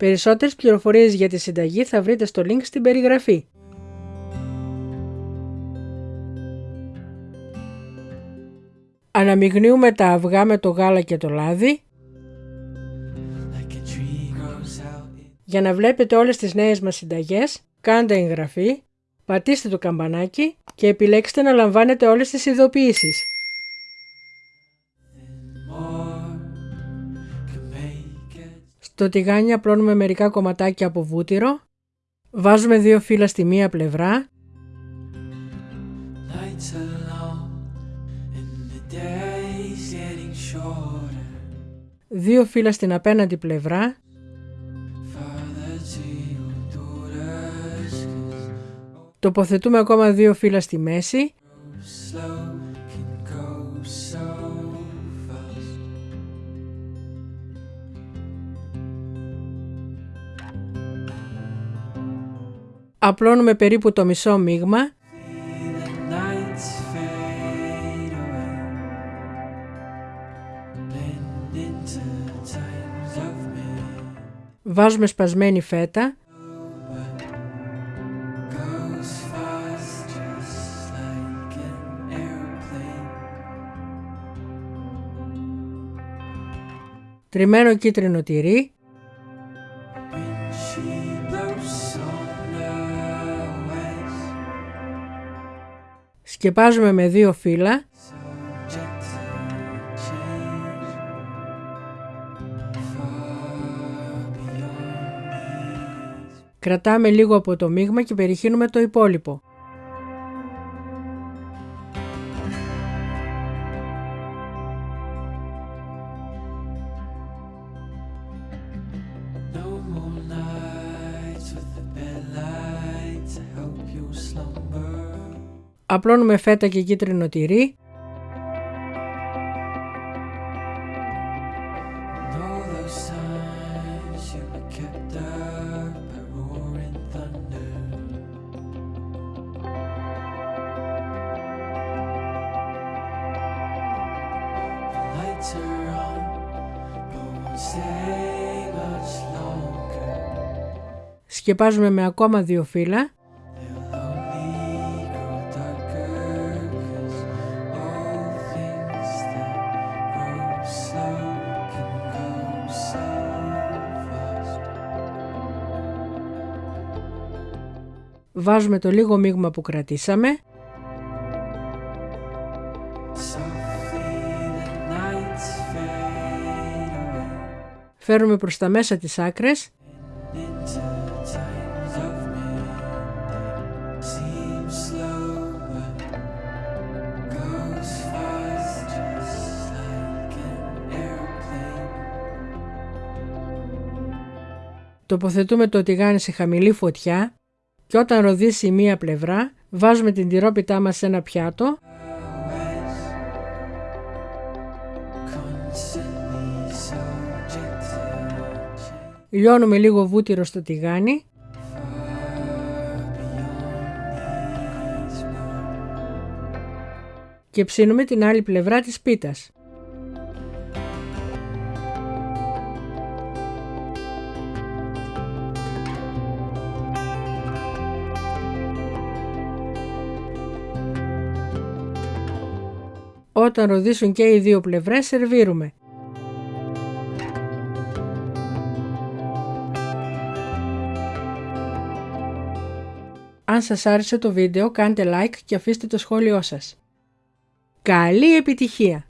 Περισσότερες πληροφορίες για τη συνταγή θα βρείτε στο link στην περιγραφή. Αναμειγνύουμε τα αυγά με το γάλα και το λάδι Για να βλέπετε όλες τις νέες μας συνταγές, κάντε εγγραφή, πατήστε το καμπανάκι και επιλέξτε να λαμβάνετε όλες τις ειδοποιήσεις. Στο τηγάνι απλώνουμε μερικά κομματάκια από βούτυρο, βάζουμε δύο φύλλα στη μία πλευρά, δύο φύλλα στην απέναντι πλευρά. Τοποθετούμε ακόμα δύο φύλλα στη μέση. Απλώνουμε περίπου το μισό μείγμα. Βάζουμε σπασμένη φέτα. τριμμένο κίτρινο τυρί, σκεπάζουμε με δύο φύλλα, κρατάμε λίγο από το μείγμα και περιχύνουμε το υπόλοιπο. Απλώνουμε φέτα και κίτρινο τυρί. Σκεπάζουμε με ακόμα δύο φύλλα. Βάζουμε το λίγο μείγμα που κρατήσαμε. Φέρουμε προς τα μέσα τις άκρες. Τοποθετούμε το τηγάνι σε χαμηλή φωτιά και όταν ροδίσει η μία πλευρά βάζουμε την τυρόπιτά μας σε ένα πιάτο Λιώνουμε λίγο βούτυρο στο τηγάνι και ψήνουμε την άλλη πλευρά της πίτας. Όταν ροδίσουν και οι δύο πλευρές σερβίρουμε. Αν σας άρεσε το βίντεο κάντε like και αφήστε το σχόλιο σας. Καλή επιτυχία!